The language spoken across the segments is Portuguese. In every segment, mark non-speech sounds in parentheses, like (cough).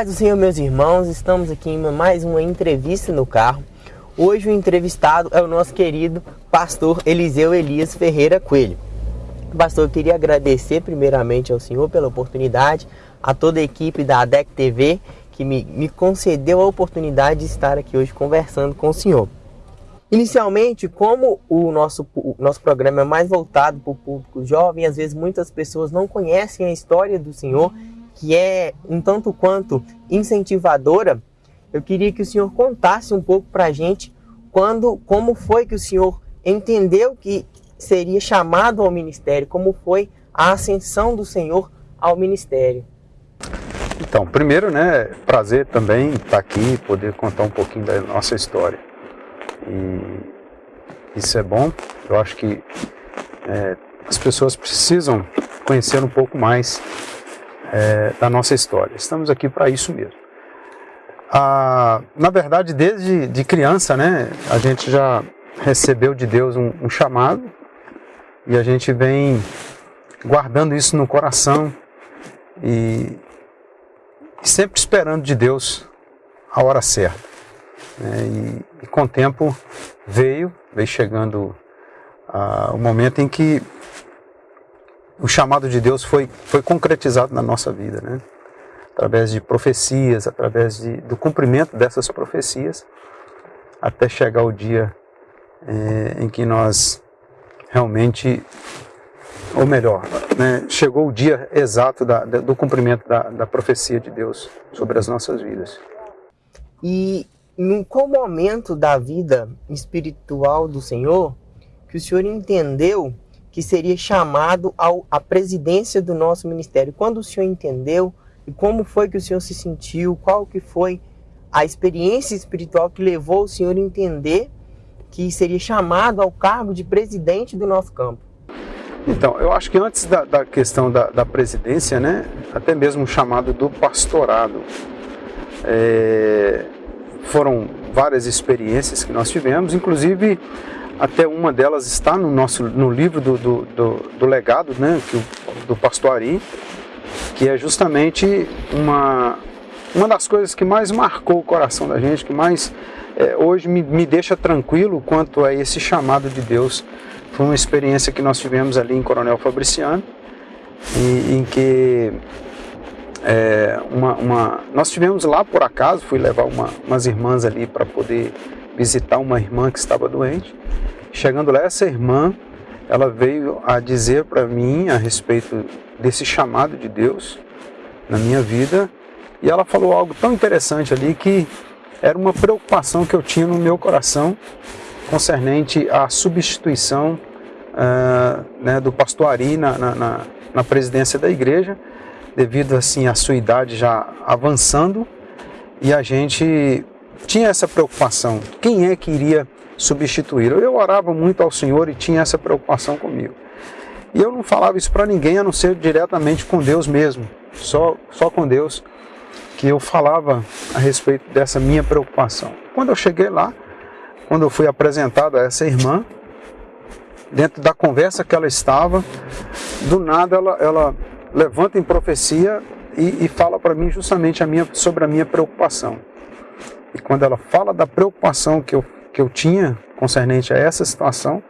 paz do Senhor, meus irmãos, estamos aqui em mais uma entrevista no carro. Hoje o entrevistado é o nosso querido pastor Eliseu Elias Ferreira Coelho. Pastor, eu queria agradecer primeiramente ao Senhor pela oportunidade, a toda a equipe da ADEC TV que me, me concedeu a oportunidade de estar aqui hoje conversando com o Senhor. Inicialmente, como o nosso, o nosso programa é mais voltado para o público jovem, às vezes muitas pessoas não conhecem a história do Senhor que é um tanto quanto incentivadora, eu queria que o senhor contasse um pouco para a gente quando, como foi que o senhor entendeu que seria chamado ao ministério, como foi a ascensão do senhor ao ministério. Então, primeiro, né, prazer também estar aqui, poder contar um pouquinho da nossa história. E isso é bom, eu acho que é, as pessoas precisam conhecer um pouco mais é, da nossa história. Estamos aqui para isso mesmo. Ah, na verdade, desde de criança, né, a gente já recebeu de Deus um, um chamado e a gente vem guardando isso no coração e, sempre esperando de Deus a hora certa. Né, e, e, com o tempo veio, veio chegando ah, o momento em que o chamado de Deus foi, foi concretizado na nossa vida, né? através de profecias, através de, do cumprimento dessas profecias, até chegar o dia é, em que nós realmente, ou melhor, né, chegou o dia exato da, do cumprimento da, da profecia de Deus sobre as nossas vidas. E em qual momento da vida espiritual do Senhor que o Senhor entendeu que seria chamado ao, à presidência do nosso ministério. Quando o senhor entendeu e como foi que o senhor se sentiu, qual que foi a experiência espiritual que levou o senhor a entender que seria chamado ao cargo de presidente do nosso campo? Então, eu acho que antes da, da questão da, da, presidência, né, até mesmo o chamado do pastorado, é, foram várias experiências que nós tivemos, inclusive até uma delas está no nosso no livro do, do, do, do legado, né, que, do pastor Ari, que é justamente uma, uma das coisas que mais marcou o coração da gente, que mais é, hoje me, me deixa tranquilo quanto a esse chamado de Deus. Foi uma experiência que nós tivemos ali em Coronel Fabriciano, em, em que é, uma, uma, nós tivemos lá por acaso, fui levar uma, umas irmãs ali para poder visitar uma irmã que estava doente. Chegando lá, essa irmã, ela veio a dizer para mim a respeito desse chamado de Deus na minha vida, e ela falou algo tão interessante ali que era uma preocupação que eu tinha no meu coração concernente à substituição uh, né, do pastor Ari na, na, na presidência da igreja, devido assim à sua idade já avançando, e a gente tinha essa preocupação, quem é que iria substituir? Eu orava muito ao Senhor e tinha essa preocupação comigo. E eu não falava isso para ninguém, a não ser diretamente com Deus mesmo, só, só com Deus, que eu falava a respeito dessa minha preocupação. Quando eu cheguei lá, quando eu fui apresentado a essa irmã, dentro da conversa que ela estava, do nada ela, ela levanta em profecia e, e fala para mim justamente a minha, sobre a minha preocupação. E quando ela fala da preocupação que eu, que eu tinha concernente a essa situação,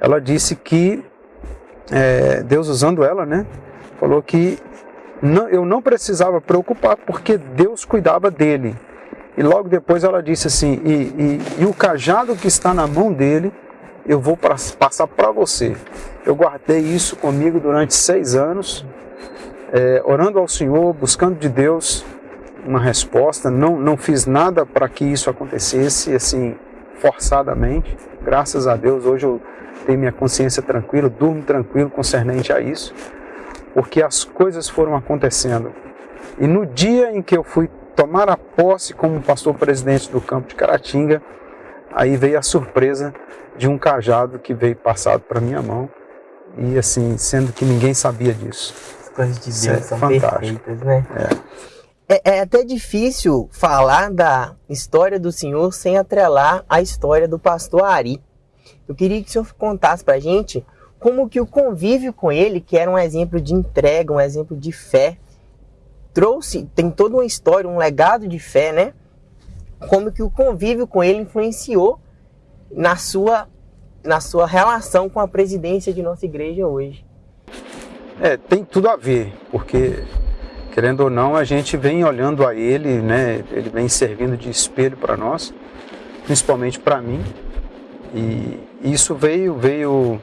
ela disse que é, Deus usando ela, né, falou que não, eu não precisava preocupar porque Deus cuidava dele. E logo depois ela disse assim: e, e, e o cajado que está na mão dele, eu vou pra, passar para você. Eu guardei isso comigo durante seis anos, é, orando ao Senhor, buscando de Deus uma resposta, não, não fiz nada para que isso acontecesse assim forçadamente. Graças a Deus, hoje eu tenho minha consciência tranquila, durmo tranquilo concernente a isso, porque as coisas foram acontecendo. E no dia em que eu fui tomar a posse como pastor presidente do campo de Caratinga, aí veio a surpresa de um cajado que veio passado para minha mão, e assim, sendo que ninguém sabia disso. As coisas de Deus é são fantástico. perfeitas, né? É. É, é, até difícil falar da história do Senhor sem atrelar a história do pastor Ari. Eu queria que o senhor contasse para a gente como que o convívio com ele, que era um exemplo de entrega, um exemplo de fé, trouxe, tem toda uma história, um legado de fé, né? Como que o convívio com ele influenciou na sua, na sua relação com a presidência de nossa igreja hoje. É, tem tudo a ver, porque querendo ou não, a gente vem olhando a ele, né? Ele vem servindo de espelho para nós, principalmente para mim. E isso veio veio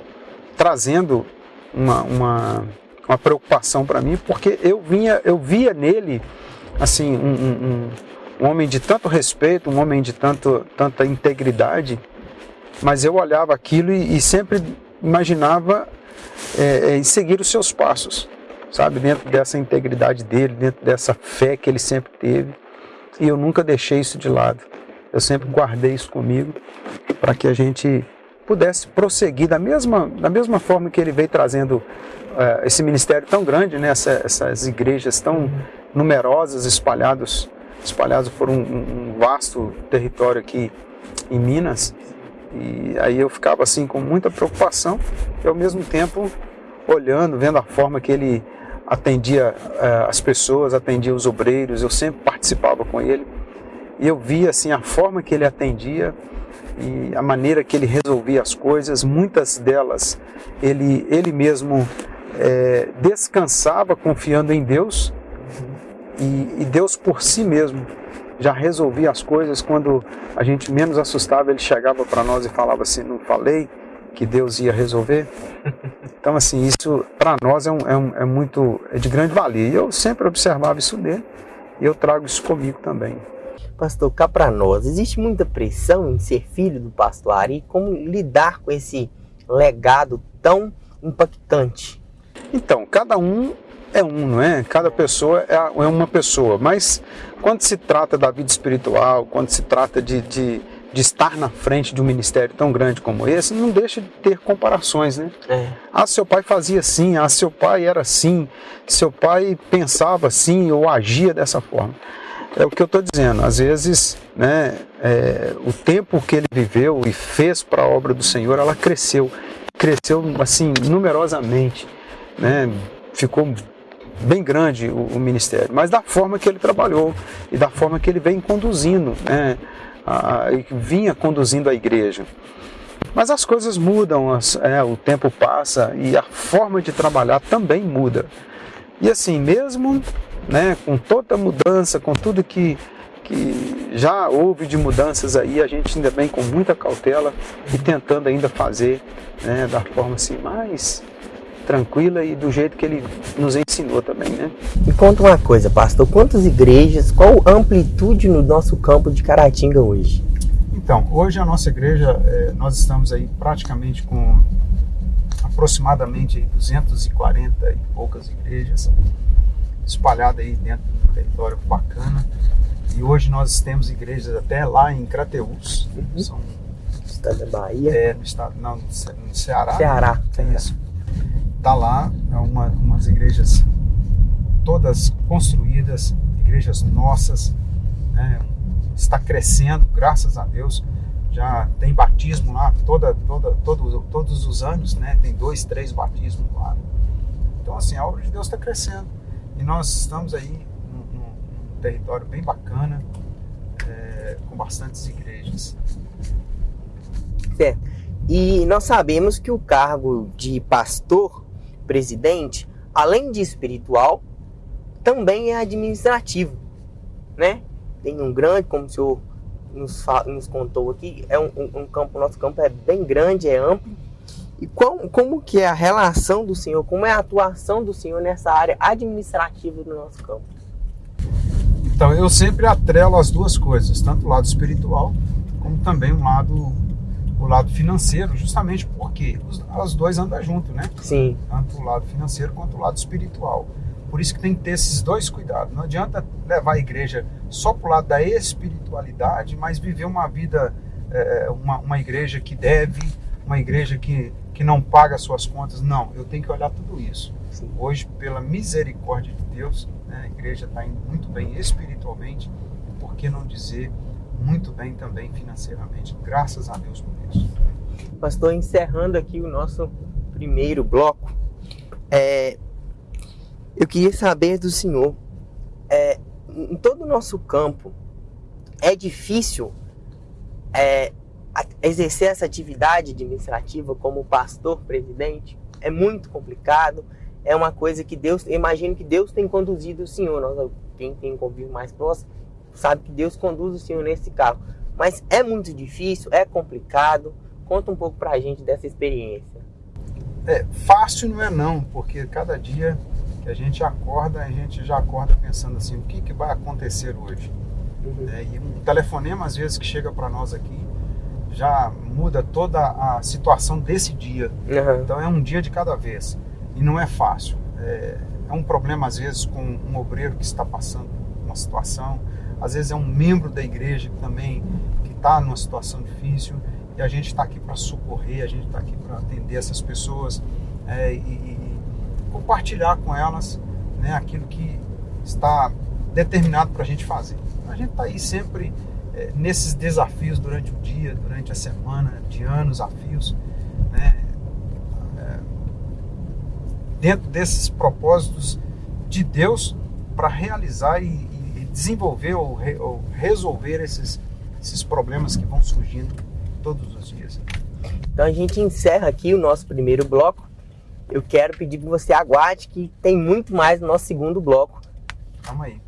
trazendo uma, uma, uma preocupação para mim, porque eu vinha eu via nele assim um, um, um homem de tanto respeito, um homem de tanto, tanta integridade, mas eu olhava aquilo e, e sempre imaginava é, é, seguir os seus passos, sabe? Dentro dessa integridade dele, dentro dessa fé que ele sempre teve. E eu nunca deixei isso de lado. Eu sempre guardei isso comigo para que a gente pudesse prosseguir da mesma, da mesma forma que ele veio trazendo é, esse ministério tão grande, né? Essa, essas igrejas tão numerosas, espalhados, espalhados por um, um vasto território aqui em Minas. E aí eu ficava assim com muita preocupação e ao mesmo tempo olhando, vendo a forma que ele atendia uh, as pessoas, atendia os obreiros, eu sempre participava com ele. E eu via assim a forma que ele atendia e a maneira que ele resolvia as coisas, muitas delas ele, ele mesmo é, descansava confiando em Deus e, e Deus por si mesmo já resolvia as coisas. Quando a gente menos assustava, ele chegava para nós e falava assim: Não falei que Deus ia resolver? (laughs) Então, assim, isso para nós é, um, é, um, é, muito é de grande valia. E eu sempre observava isso nele e eu trago isso comigo também. Pastor, cá para nós, existe muita pressão em ser filho do pastor Ari? Como lidar com esse legado tão impactante? Então, cada um é um, não é? Cada pessoa é, é uma pessoa. Mas quando se trata da vida espiritual, quando se trata de, de, de, estar na frente de um ministério tão grande como esse, não deixa de ter comparações, né? É. Ah, seu pai fazia assim, ah, seu pai era assim, seu pai pensava assim ou agia dessa forma. É o que eu estou dizendo. Às vezes, né, é, o tempo que ele viveu e fez para a obra do Senhor, ela cresceu, cresceu assim numerosamente, né? Ficou bem grande o, o, ministério, mas da forma que ele trabalhou e da forma que ele vem conduzindo, né, vinha conduzindo a igreja. Mas as coisas mudam, as, é, o tempo passa e a forma de trabalhar também muda. E assim, mesmo né, com toda a mudança, com tudo que, que já houve de mudanças aí, a gente ainda vem com muita cautela e tentando ainda fazer né, da forma assim mais tranquila e do jeito que ele nos ensinou também, né? Me conta uma coisa, pastor, quantas igrejas, qual amplitude no nosso campo de Caratinga hoje? Então, hoje a nossa igreja, é, nós estamos aí praticamente com aproximadamente 240 e poucas igrejas espalhadas aí dentro do território bacana. E hoje nós temos igrejas até lá em Crateús, uhum. são estado da Bahia. É, no estado, não, no Ceará. Ceará. Tem isso está lá, é uma, umas igrejas todas construídas, igrejas nossas, né? está crescendo, graças a Deus. Já tem batismo lá toda, toda, todo, todos os anos, né? tem dois, três batismos lá. Então, assim, a obra de Deus está crescendo. E nós estamos aí num, num território bem bacana, é, com bastantes igrejas. Certo. E nós sabemos que o cargo de pastor presidente, além de espiritual, também é administrativo, né? Tem um grande, como o senhor nos, nos contou aqui, é um, um, um campo, nosso campo é bem grande, é amplo. E como, como que é a relação do senhor, como é a atuação do senhor nessa área administrativa do nosso campo? Então, eu sempre atrelo as duas coisas, tanto o lado espiritual, como também o lado o lado financeiro, justamente porque os, os dois andam juntos, né? Sim. Tanto o lado financeiro quanto o lado espiritual. Por isso que tem que ter esses dois cuidados. Não adianta levar a igreja só para o lado da espiritualidade, mas viver uma vida, é, uma, uma igreja que deve, uma igreja que, que não paga suas contas. Não, eu tenho que olhar tudo isso. Sim. Hoje, pela misericórdia de Deus, né, a igreja está indo muito bem espiritualmente, por que não dizer muito bem também financeiramente. Graças a Deus isso. Pastor, encerrando aqui o nosso primeiro bloco, é, eu queria saber do senhor em todo o nosso campo, é difícil é, exercer essa atividade administrativa como pastor presidente? É muito complicado. É uma coisa que Deus, eu imagino que Deus tem conduzido o senhor. Nós, quem tem convívio mais próximo, sabe que Deus conduz o senhor nesse carro. Mas é muito difícil, é complicado. Conta um pouco pra gente dessa experiência. É, fácil não é não, porque cada dia que a gente acorda, a gente já acorda pensando assim, o que, que vai acontecer hoje? Uhum. É, e um telefonema às vezes que chega para nós aqui já muda toda a situação desse dia. Uhum. Então é um dia de cada vez e não é fácil. É, é, um problema às vezes com um obreiro que está passando uma situação, às vezes é um membro da igreja também que está numa situação difícil e a gente está aqui para socorrer, a gente está aqui para atender essas pessoas é, e, e, compartilhar com elas né, aquilo que está determinado para a gente fazer. A gente está aí sempre é, nesses desafios durante o dia, durante a semana, de anos a fios, né, é, dentro desses propósitos de Deus para realizar e, e, desenvolver ou, re, ou resolver esses, esses problemas que vão surgindo todos os dias. Então a gente encerra aqui o nosso primeiro bloco. Eu quero pedir que você aguarde que tem muito mais no nosso segundo bloco. Calma aí.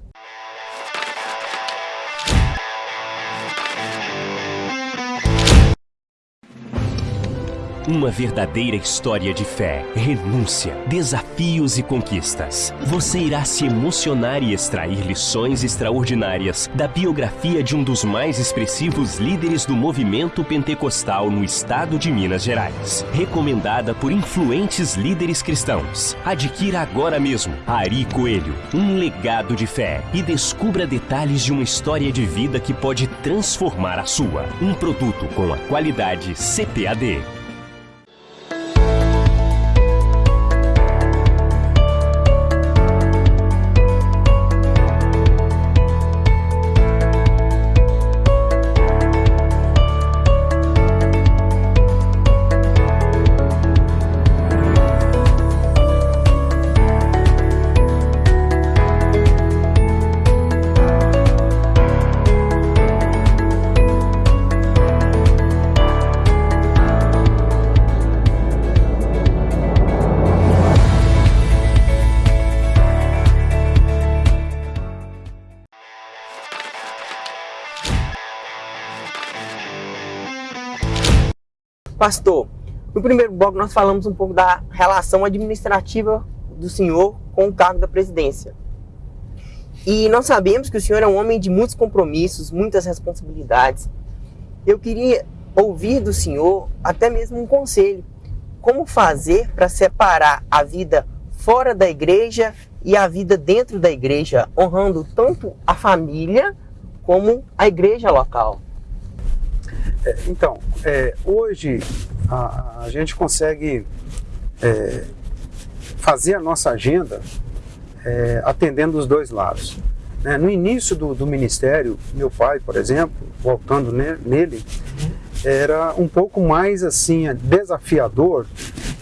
Uma verdadeira história de fé, renúncia, desafios e conquistas. Você irá se emocionar e extrair lições extraordinárias da biografia de um dos mais expressivos líderes do movimento pentecostal no estado de Minas Gerais. Recomendada por influentes líderes cristãos. Adquira agora mesmo Ari Coelho, um legado de fé e descubra detalhes de uma história de vida que pode transformar a sua. Um produto com a qualidade CPAD. Pastor, no primeiro bloco nós falamos um pouco da relação administrativa do senhor com o cargo da presidência. E nós sabemos que o senhor é um homem de muitos compromissos, muitas responsabilidades. Eu queria ouvir do senhor até mesmo um conselho. Como fazer para separar a vida fora da igreja e a vida dentro da igreja, honrando tanto a família como a igreja local? É, então, é, hoje a, a, gente consegue é, fazer a nossa agenda é, atendendo os dois lados. Né? No início do, do, ministério, meu pai, por exemplo, voltando ne, nele, era um pouco mais assim desafiador,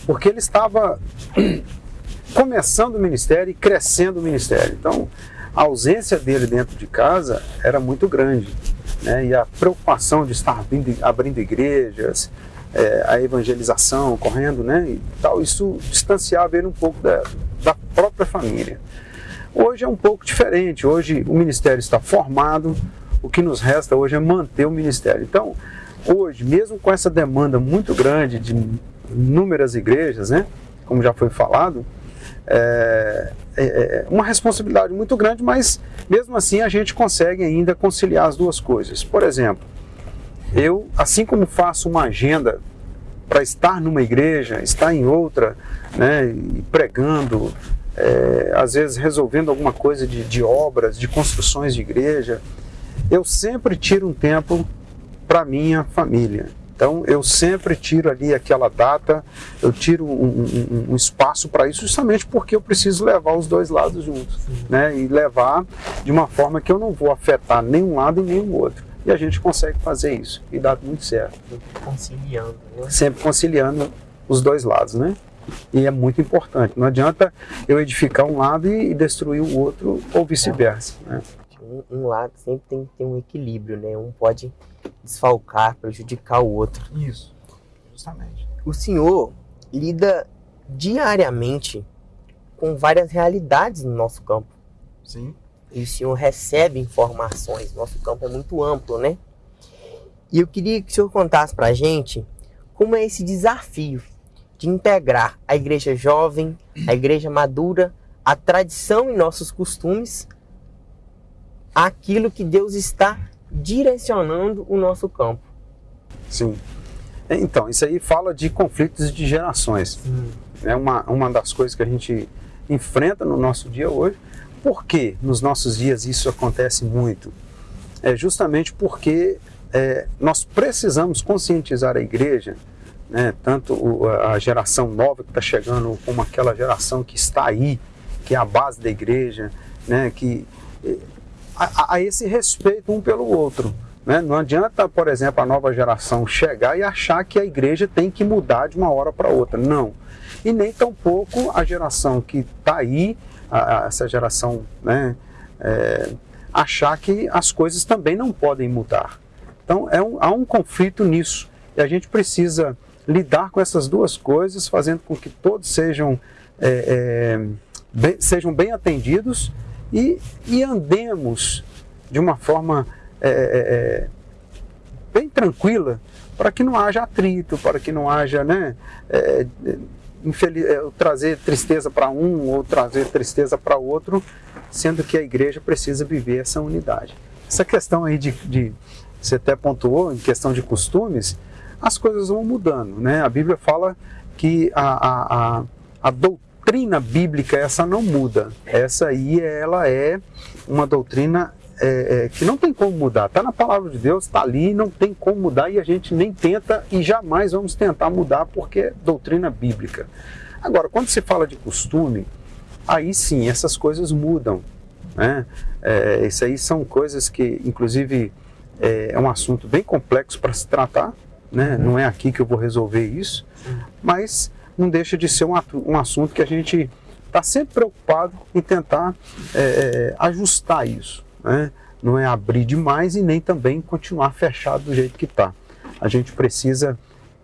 porque ele estava (clears throat) começando o ministério e crescendo o ministério. Então, a ausência dele dentro de casa era muito grande né, e a preocupação de estar abrindo, abrindo igrejas, é, a evangelização ocorrendo, né, e tal, isso distanciava ele um pouco da, da própria família. Hoje é um pouco diferente, hoje o ministério está formado, o que nos resta hoje é manter o ministério. Então, hoje, mesmo com essa demanda muito grande de inúmeras igrejas, né, como já foi falado, é, é, é, uma responsabilidade muito grande, mas mesmo assim a gente consegue ainda conciliar as duas coisas. Por exemplo, eu, assim como faço uma agenda para estar numa igreja, estar em outra, né, pregando, é, às vezes resolvendo alguma coisa de, de obras, de construções de igreja, eu sempre tiro um tempo para minha família. Então eu sempre tiro ali aquela data, eu tiro um, um, um espaço para isso, justamente porque eu preciso levar os dois lados juntos, né? E levar de uma forma que eu não vou afetar nenhum lado e nenhum outro. E a gente consegue fazer isso e dá muito certo. Conciliando. Né? Sempre conciliando os dois lados, né? E é muito importante. Não adianta eu edificar um lado e destruir o outro ou vice-versa. Né? Um, um, lado sempre tem que ter um equilíbrio, né? Um pode desfalcar, prejudicar o outro. Isso, justamente. O senhor lida diariamente com várias realidades no nosso campo. Sim. E o senhor recebe informações. Nosso campo é muito amplo, né? E eu queria que o senhor contasse pra gente como é esse desafio de integrar a igreja jovem, a igreja madura, a tradição e nossos costumes aquilo que Deus está direcionando o nosso campo. Sim. Então, isso aí fala de conflitos de gerações. É uma, uma das coisas que a gente enfrenta no nosso dia hoje. Por que nos nossos dias isso acontece muito? É justamente porque é, nós precisamos conscientizar a igreja, né, tanto a geração nova que está chegando, como aquela geração que está aí, que é a base da igreja, né, que a, a esse respeito um pelo outro. Né? Não adianta, por exemplo, a nova geração chegar e achar que a igreja tem que mudar de uma hora para outra. Não. E nem tampouco a geração que está aí, a, a, essa geração, né, é, achar que as coisas também não podem mudar. Então é um, há um conflito nisso. E a gente precisa lidar com essas duas coisas, fazendo com que todos sejam, é, é, bem, sejam bem atendidos e, e andemos de uma forma é, é, é, bem tranquila para que não haja atrito, para que não haja, né, é, infeliz, é, trazer tristeza para um ou trazer tristeza para outro, sendo que a igreja precisa viver essa unidade. Essa questão aí de, de você até pontuou, em questão de costumes, as coisas vão mudando, né? A Bíblia fala que a, a, a, a doutrina doutrina bíblica essa não muda. Essa aí ela é uma doutrina é, é, que não tem como mudar. Está na palavra de Deus, está ali, não tem como mudar e a gente nem tenta e jamais vamos tentar mudar porque é doutrina bíblica. Agora, quando se fala de costume, aí sim essas coisas mudam. Né? É, isso aí são coisas que, inclusive, é, é um assunto bem complexo para se tratar. Né? Não é aqui que eu vou resolver isso, mas não deixa de ser um, um assunto que a gente está sempre preocupado em tentar é, é, ajustar isso. Né? Não é abrir demais e nem também continuar fechado do jeito que está. A gente precisa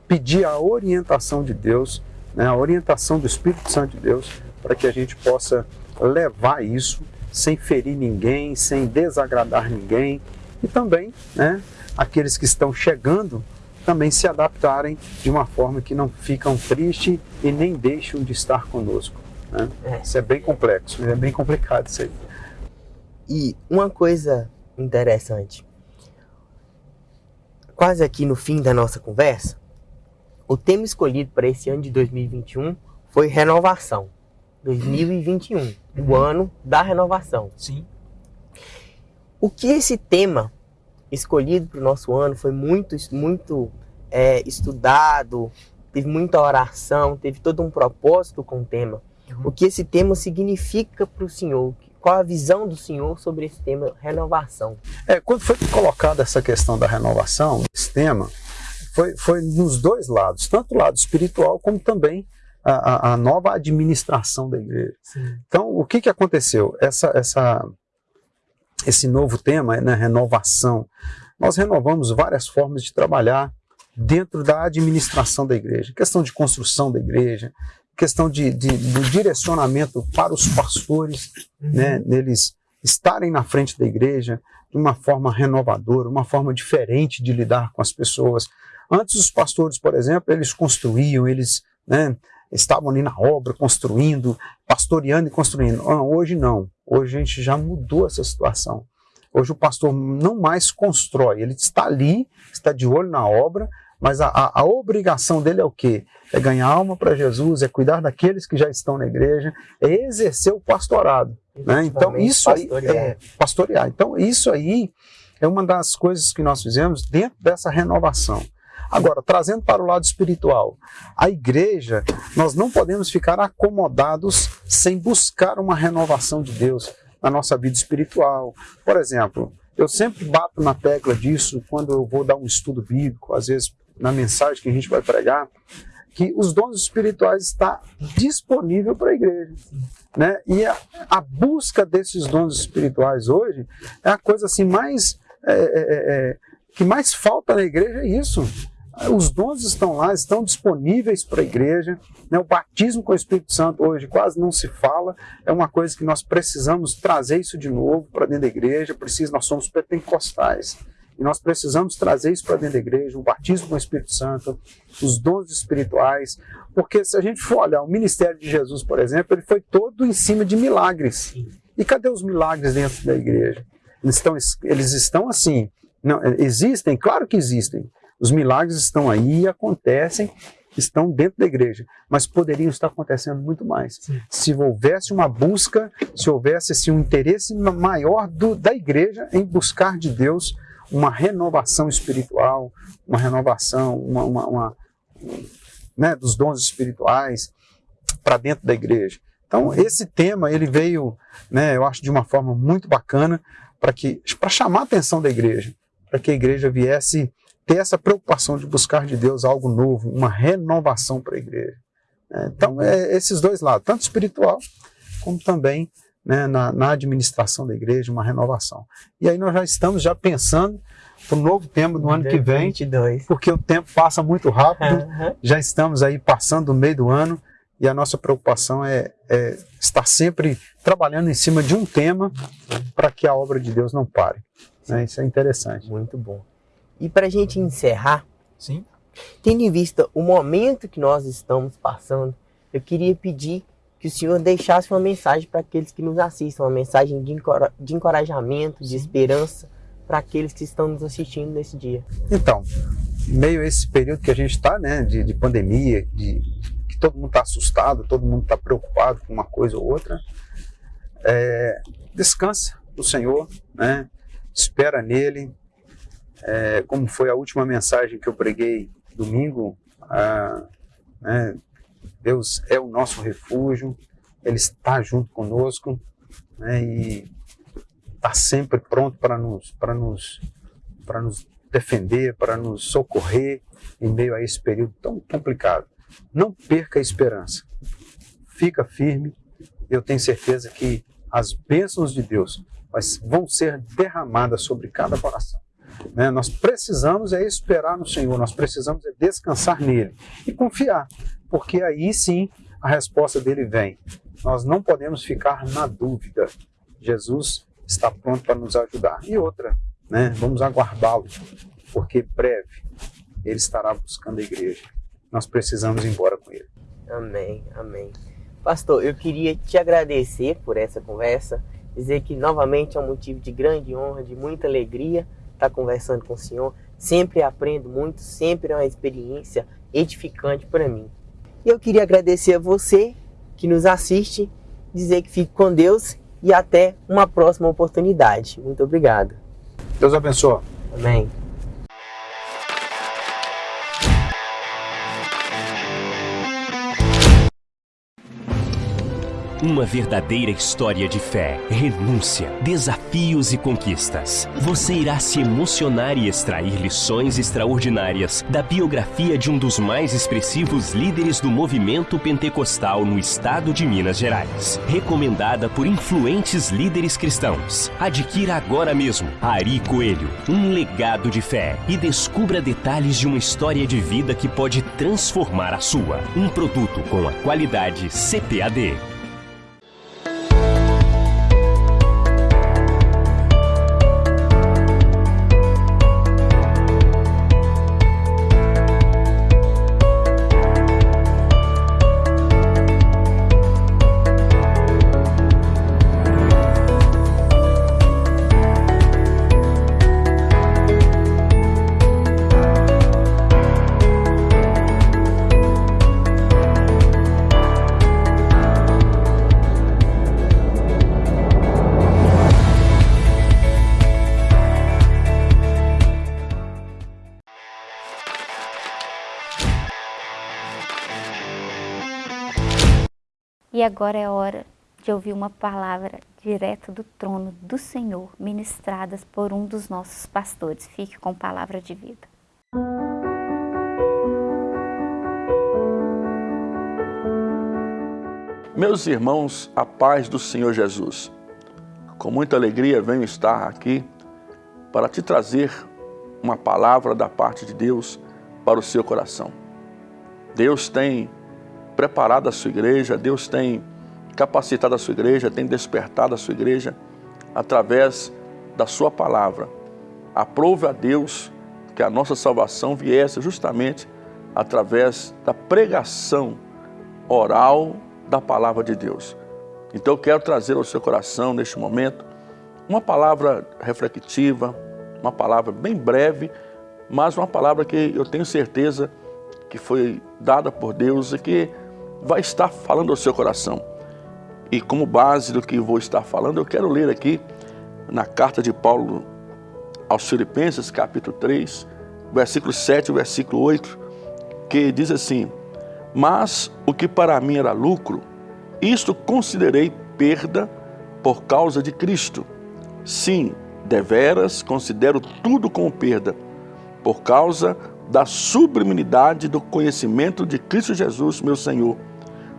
pedir a orientação de Deus, né, a orientação do Espírito Santo de Deus, para que a gente possa levar isso sem ferir ninguém, sem desagradar ninguém e também né, aqueles que estão chegando também se adaptarem de uma forma que não ficam tristes e nem deixam de estar conosco. Né? É. Isso é bem complexo, é bem complicado isso aí. E uma coisa interessante, quase aqui no fim da nossa conversa, o tema escolhido para esse ano de 2021 foi renovação. 2021, o ano da renovação. Sim. O que esse tema escolhido para o nosso ano, foi muito, muito é, estudado, teve muita oração, teve todo um propósito com o tema. Uhum. O que esse tema significa para o Senhor? Qual a visão do Senhor sobre esse tema renovação? É, quando foi colocada essa questão da renovação, esse tema, foi, foi nos dois lados, tanto o lado espiritual como também a, a, a nova administração da igreja. Sim. Então, o que, que aconteceu? Essa, essa, esse novo tema, né, renovação. Nós renovamos várias formas de trabalhar dentro da administração da igreja, questão de construção da igreja, questão de, de do direcionamento para os pastores, uhum. né, neles estarem na frente da igreja de uma forma renovadora, uma forma diferente de lidar com as pessoas. Antes os pastores, por exemplo, eles construíam, eles né, estavam ali na obra, construindo, pastoreando e construindo. Ah, hoje não. Hoje a gente já mudou essa situação. Hoje o pastor não mais constrói, ele está ali, está de olho na obra, mas a, a, a obrigação dele é o quê? É ganhar alma para Jesus, é cuidar daqueles que já estão na igreja, é exercer o pastorado. Né? Então, isso aí é pastorear. Então, isso aí é uma das coisas que nós fizemos dentro dessa renovação. Agora, trazendo para o lado espiritual, a igreja, nós não podemos ficar acomodados sem buscar uma renovação de Deus na nossa vida espiritual. Por exemplo, eu sempre bato na tecla disso quando eu vou dar um estudo bíblico, às vezes na mensagem que a gente vai pregar, que os dons espirituais está disponível para a igreja. Né? E a, a, busca desses dons espirituais hoje é a coisa assim mais é, é, é, é que mais falta na igreja é isso. Os dons estão lá, estão disponíveis para a igreja. Né? O batismo com o Espírito Santo hoje quase não se fala. É uma coisa que nós precisamos trazer isso de novo para dentro da igreja. Precisa, nós somos pentecostais. E nós precisamos trazer isso para dentro da igreja, o batismo com o Espírito Santo, os dons espirituais, porque se a gente for olhar o ministério de Jesus, por exemplo, ele foi todo em cima de milagres. E cadê os milagres dentro da igreja? Eles estão, eles estão assim, não, existem, claro que existem. Os milagres estão aí e acontecem, estão dentro da igreja, mas poderiam estar acontecendo muito mais. Sim. Se houvesse uma busca, se houvesse assim, um interesse maior do, da igreja em buscar de Deus uma renovação espiritual, uma renovação, uma, uma, uma né, dos dons espirituais para dentro da igreja. Então esse tema ele veio, né, eu acho de uma forma muito bacana para que para chamar a atenção da igreja, para que a igreja viesse ter essa preocupação de buscar de Deus algo novo, uma renovação para a igreja. É, então é esses dois lados, tanto espiritual como também né, na, na, administração da igreja, uma renovação. E aí nós já estamos já pensando para o novo tema do ano que vem, porque o tempo passa muito rápido, uhum. já estamos aí passando o meio do ano e a nossa preocupação é, é estar sempre trabalhando em cima de um tema para que a obra de Deus não pare. Né? Isso é interessante. Muito bom. E para a gente encerrar, Sim. tendo em vista o momento que nós estamos passando, eu queria pedir que o Senhor deixasse uma mensagem para aqueles que nos assistem, uma mensagem de, encora de encorajamento, de esperança para aqueles que estão nos assistindo nesse dia. Então, meio a esse período que a gente está, né, de, de, pandemia, de que todo mundo está assustado, todo mundo está preocupado com uma coisa ou outra, é, descansa no Senhor, né, espera nele, é, como foi a última mensagem que eu preguei domingo, né, Deus é o nosso refúgio, Ele está junto conosco né, e está sempre pronto para nos, para nos, para nos defender, para nos socorrer em meio a esse período tão complicado. Não perca a esperança. Fica firme. Eu tenho certeza que as bênçãos de Deus vão ser derramadas sobre cada coração. Né? Nós precisamos é esperar no Senhor, nós precisamos é descansar nele e confiar, porque aí sim a resposta dele vem. Nós não podemos ficar na dúvida. Jesus está pronto para nos ajudar. E outra, né? vamos aguardá-lo, porque breve ele estará buscando a igreja. Nós precisamos ir embora com ele. Amém, amém. Pastor, eu queria te agradecer por essa conversa, dizer que novamente é um motivo de grande honra, de muita alegria estar conversando com o senhor. Sempre aprendo muito, sempre é uma experiência edificante para mim. E eu queria agradecer a você que nos assiste, dizer que fique com Deus e até uma próxima oportunidade. Muito obrigado. Deus abençoe. Amém. Uma verdadeira história de fé, renúncia, desafios e conquistas. Você irá se emocionar e extrair lições extraordinárias da biografia de um dos mais expressivos líderes do movimento pentecostal no estado de Minas Gerais. Recomendada por influentes líderes cristãos. Adquira agora mesmo Ari Coelho, um legado de fé e descubra detalhes de uma história de vida que pode transformar a sua. Um produto com a qualidade CPAD. Agora é hora de ouvir uma palavra direto do trono do Senhor, ministradas por um dos nossos pastores. Fique com palavra de vida. Meus irmãos, a paz do Senhor Jesus. Com muita alegria venho estar aqui para te trazer uma palavra da parte de Deus para o seu coração. Deus tem preparado a sua igreja, Deus tem capacitado a sua igreja, tem despertado a sua igreja através da sua palavra. Aprove a Deus que a nossa salvação viesse justamente através da pregação oral da palavra de Deus. Então eu quero trazer ao seu coração neste momento uma palavra reflexiva, uma palavra bem breve, mas uma palavra que eu tenho certeza que foi dada por Deus e que vai estar falando ao seu coração. E como base do que vou estar falando, eu quero ler aqui na carta de Paulo aos Filipenses, capítulo 3, versículo 7 e versículo 8, que diz assim: mas o que para mim era lucro, isto considerei perda por causa de Cristo. Sim, deveras considero tudo como perda, por causa da sublimidade do conhecimento de Cristo Jesus, meu Senhor,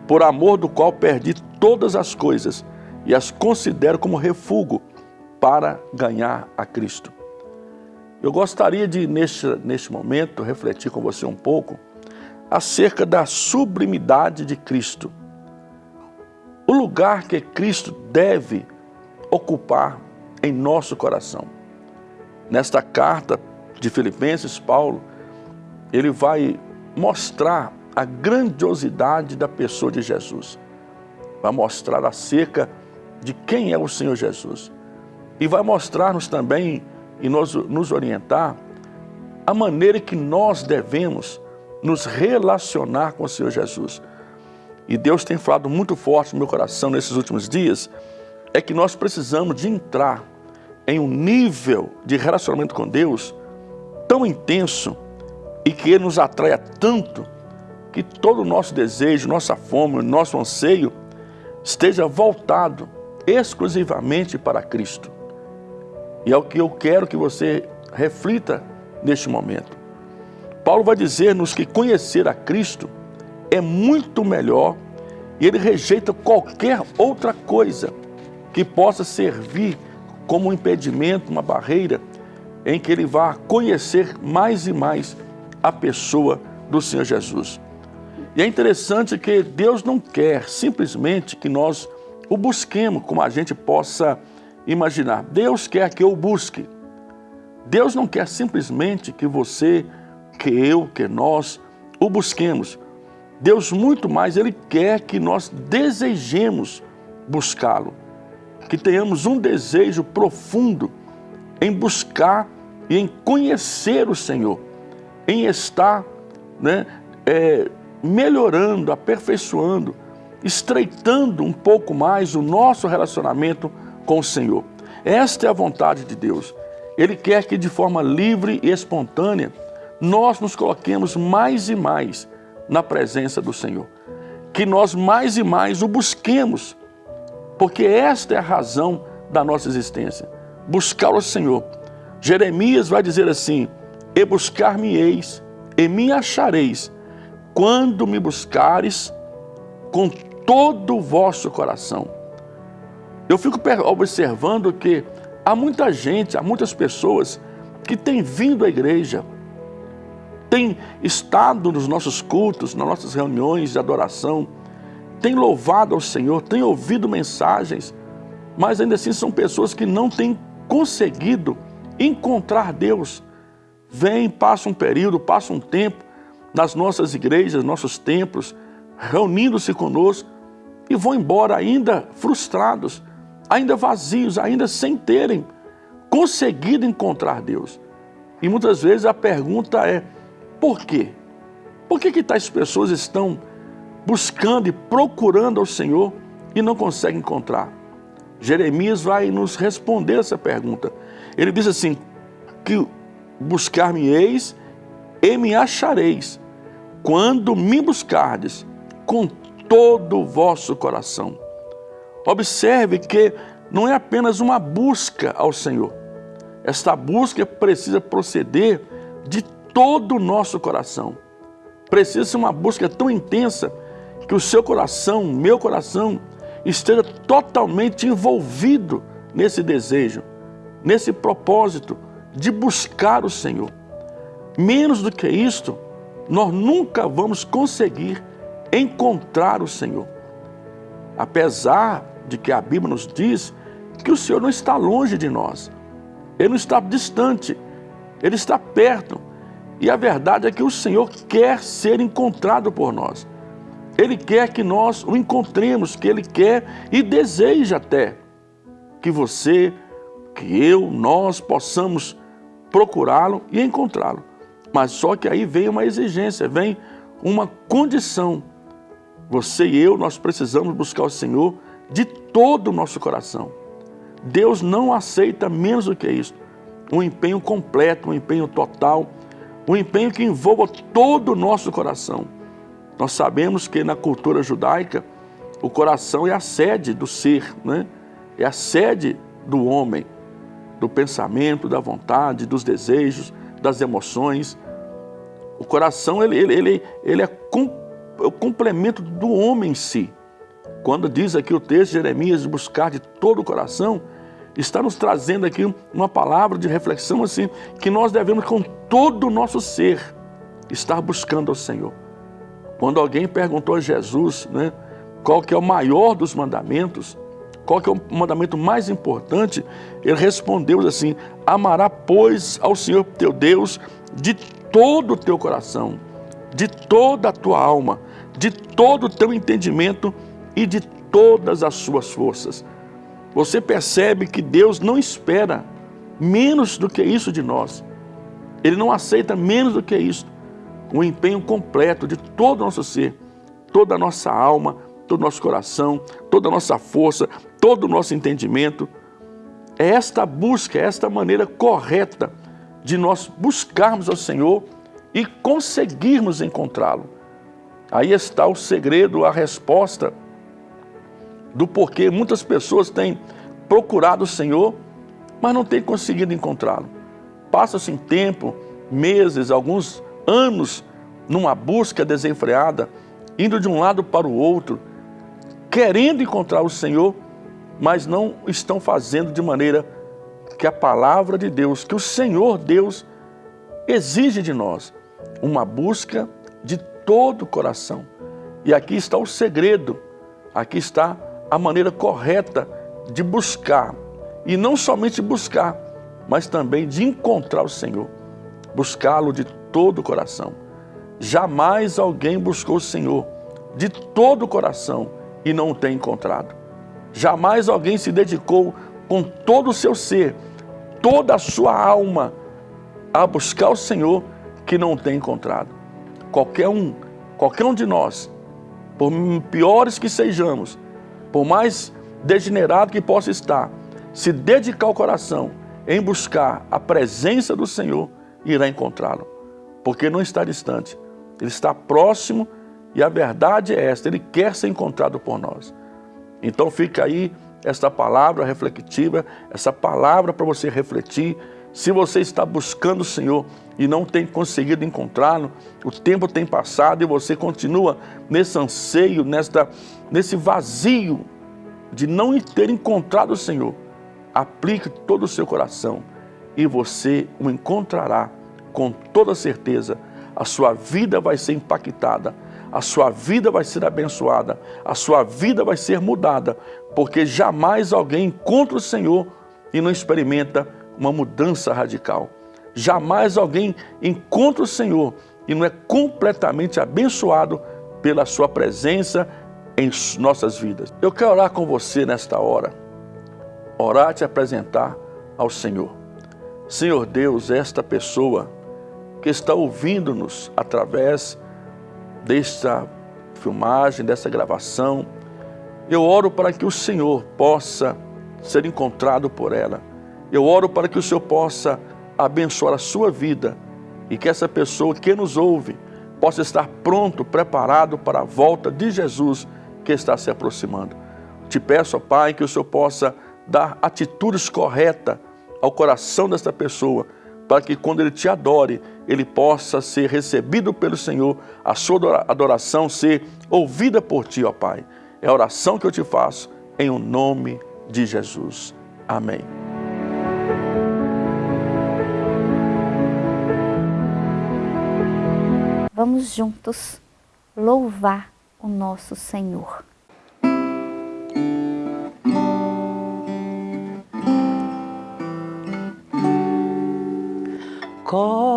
por amor do qual perdi todas as coisas e as considero como refúgio para ganhar a Cristo. Eu gostaria de, neste, neste momento, refletir com você um pouco acerca da sublimidade de Cristo. O lugar que Cristo deve ocupar em nosso coração. Nesta carta de Filipenses, Paulo, ele vai mostrar a grandiosidade da pessoa de Jesus. Vai mostrar acerca de quem é o Senhor Jesus. E vai mostrar-nos também e nos, nos orientar a maneira que nós devemos nos relacionar com o Senhor Jesus. E Deus tem falado muito forte no meu coração nesses últimos dias, é que nós precisamos de entrar em um nível de relacionamento com Deus tão intenso e que Ele nos atraia tanto que todo o nosso desejo, nossa fome, nosso anseio esteja voltado exclusivamente para Cristo. E é o que eu quero que você reflita neste momento. Paulo vai dizer-nos que conhecer a Cristo é muito melhor e ele rejeita qualquer outra coisa que possa servir como um impedimento, uma barreira, em que ele vá conhecer mais e mais a pessoa do Senhor Jesus. E é interessante que Deus não quer simplesmente que nós o busquemos como a gente possa imaginar. Deus quer que eu busque. Deus não quer simplesmente que você que eu, que nós o busquemos. Deus muito mais, Ele quer que nós desejemos buscá-lo, que tenhamos um desejo profundo em buscar e em conhecer o Senhor, em estar né, é, melhorando, aperfeiçoando, estreitando um pouco mais o nosso relacionamento com o Senhor. Esta é a vontade de Deus. Ele quer que de forma livre e espontânea nós nos coloquemos mais e mais na presença do Senhor. Que nós mais e mais o busquemos, porque esta é a razão da nossa existência. Buscar o Senhor. Jeremias vai dizer assim, e buscar-me-eis, e me achareis, quando me buscares com todo o vosso coração. Eu fico observando que há muita gente, há muitas pessoas que têm vindo à igreja, tem estado nos nossos cultos, nas nossas reuniões de adoração, tem louvado ao Senhor, tem ouvido mensagens, mas ainda assim são pessoas que não têm conseguido encontrar Deus. Vem, passa um período, passa um tempo nas nossas igrejas, nossos templos, reunindo-se conosco e vão embora ainda frustrados, ainda vazios, ainda sem terem conseguido encontrar Deus. E muitas vezes a pergunta é, por quê? Por que, que tais pessoas estão buscando e procurando ao Senhor e não conseguem encontrar? Jeremias vai nos responder essa pergunta. Ele diz assim, que buscar-me-eis e me achareis, quando me buscardes com todo o vosso coração. Observe que não é apenas uma busca ao Senhor. Esta busca precisa proceder de todo o nosso coração. Precisa ser uma busca tão intensa que o seu coração, meu coração, esteja totalmente envolvido nesse desejo, nesse propósito de buscar o Senhor. Menos do que isto, nós nunca vamos conseguir encontrar o Senhor. Apesar de que a Bíblia nos diz que o Senhor não está longe de nós, Ele não está distante, Ele está perto. E a verdade é que o Senhor quer ser encontrado por nós. Ele quer que nós o encontremos, que Ele quer e deseja até que você, que eu, nós possamos procurá-lo e encontrá-lo. Mas só que aí vem uma exigência, vem uma condição. Você e eu, nós precisamos buscar o Senhor de todo o nosso coração. Deus não aceita menos do que isso. Um empenho completo, um empenho total, um empenho que envolva todo o nosso coração. Nós sabemos que na cultura judaica, o coração é a sede do ser, né? é a sede do homem, do pensamento, da vontade, dos desejos, das emoções. O coração ele, ele, ele, ele é, com, é o complemento do homem em si. Quando diz aqui o texto de Jeremias, buscar de todo o coração, está nos trazendo aqui uma palavra de reflexão assim, que nós devemos com todo o nosso ser estar buscando ao Senhor. Quando alguém perguntou a Jesus, né, qual que é o maior dos mandamentos, qual que é o mandamento mais importante, ele respondeu assim, amará pois ao Senhor teu Deus de todo o teu coração, de toda a tua alma, de todo o teu entendimento e de todas as suas forças. Você percebe que Deus não espera menos do que isso de nós. Ele não aceita menos do que isso. Um empenho completo de todo o nosso ser, toda a nossa alma, todo o nosso coração, toda a nossa força, todo o nosso entendimento. É esta busca, é esta maneira correta de nós buscarmos ao Senhor e conseguirmos encontrá-lo. Aí está o segredo, a resposta do porquê muitas pessoas têm procurado o Senhor, mas não têm conseguido encontrá-lo. Passa-se em tempo, meses, alguns anos, numa busca desenfreada, indo de um lado para o outro, querendo encontrar o Senhor, mas não estão fazendo de maneira que a palavra de Deus, que o Senhor Deus exige de nós, uma busca de todo o coração. E aqui está o segredo, aqui está a maneira correta de buscar. E não somente buscar, mas também de encontrar o Senhor. Buscá-lo de todo o coração. Jamais alguém buscou o Senhor de todo o coração e não o tem encontrado. Jamais alguém se dedicou com todo o seu ser, toda a sua alma, a buscar o Senhor que não tem encontrado. Qualquer um, qualquer um de nós, por piores que sejamos, por mais degenerado que possa estar, se dedicar o coração em buscar a presença do Senhor, irá encontrá-lo. Porque não está distante, ele está próximo e a verdade é esta, ele quer ser encontrado por nós. Então fica aí esta palavra reflexiva, essa palavra para você refletir. Se você está buscando o Senhor e não tem conseguido encontrá-lo, o tempo tem passado e você continua nesse anseio, nesta, nesse vazio de não ter encontrado o Senhor, aplique todo o seu coração e você o encontrará com toda certeza. A sua vida vai ser impactada, a sua vida vai ser abençoada, a sua vida vai ser mudada, porque jamais alguém encontra o Senhor e não experimenta uma mudança radical. Jamais alguém encontra o Senhor e não é completamente abençoado pela sua presença em nossas vidas. Eu quero orar com você nesta hora, orar te apresentar ao Senhor. Senhor Deus, esta pessoa que está ouvindo-nos através desta filmagem, dessa gravação, eu oro para que o Senhor possa ser encontrado por ela. Eu oro para que o Senhor possa abençoar a sua vida e que essa pessoa que nos ouve possa estar pronto, preparado para a volta de Jesus que está se aproximando. Te peço, ó Pai, que o Senhor possa dar atitudes corretas ao coração desta pessoa, para que quando ele te adore, ele possa ser recebido pelo Senhor, a sua adoração ser ouvida por ti, ó Pai. É a oração que eu te faço em o nome de Jesus. Amém. Vamos juntos louvar o nosso Senhor. Cobre-me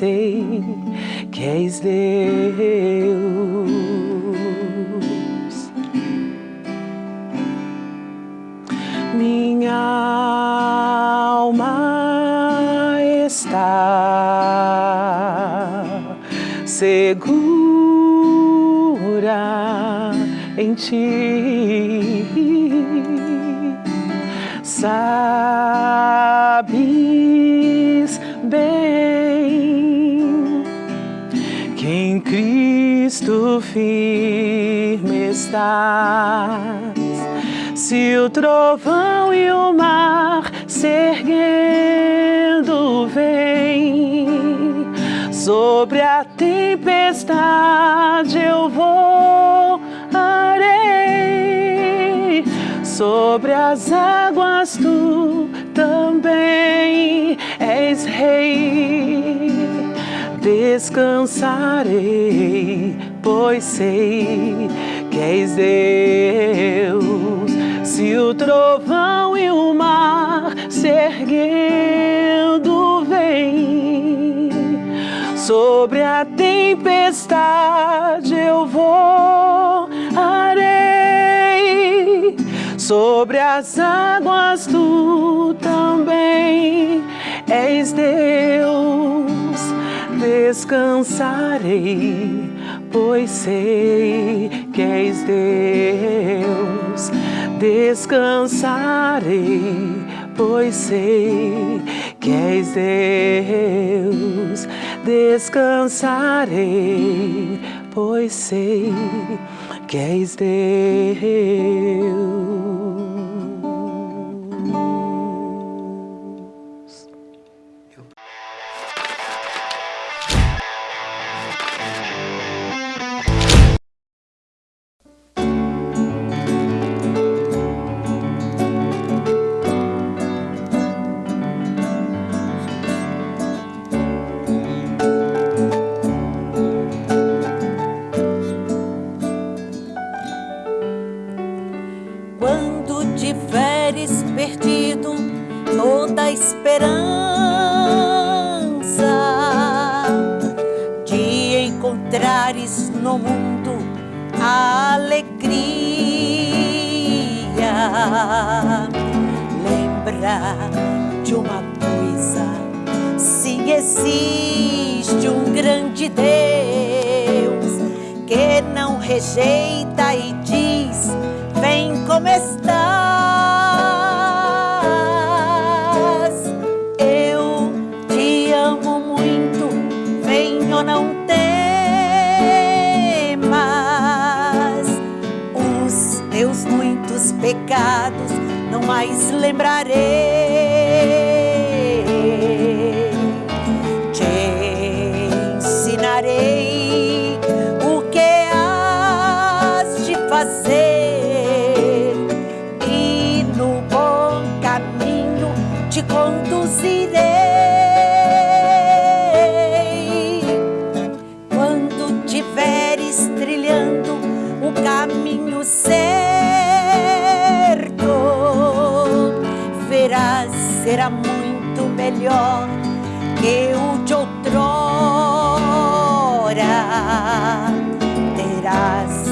sei que és Deus. Minha alma está segura em ti. Sabes Cristo firme estás. Se o trovão e o mar se erguendo vem, sobre a tempestade eu voarei, sobre as águas tu também és rei. Descansarei, pois sei que és Deus. Se o trovão e o mar se erguendo vem, sobre a tempestade eu voarei, sobre as águas tu também és Deus. Descansarei, pois sei que és Deus. Descansarei, pois sei que és Deus. Descansarei, pois sei que és Deus. Pecados não mais lembrarei. Melhor que o de outrora. Terás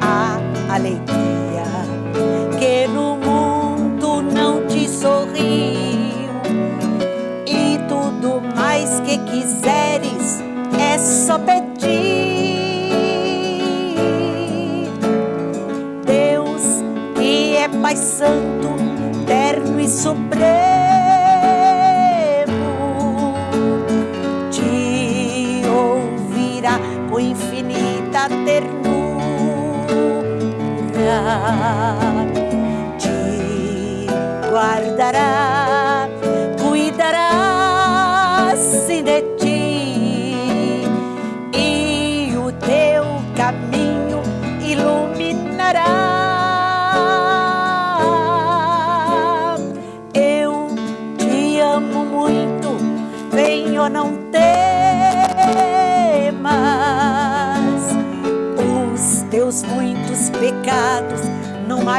a alegria que no mundo não te sorriu e tudo mais que quiseres é só pedir. Deus que é Pai Santo, terno e supremo,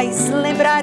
os teus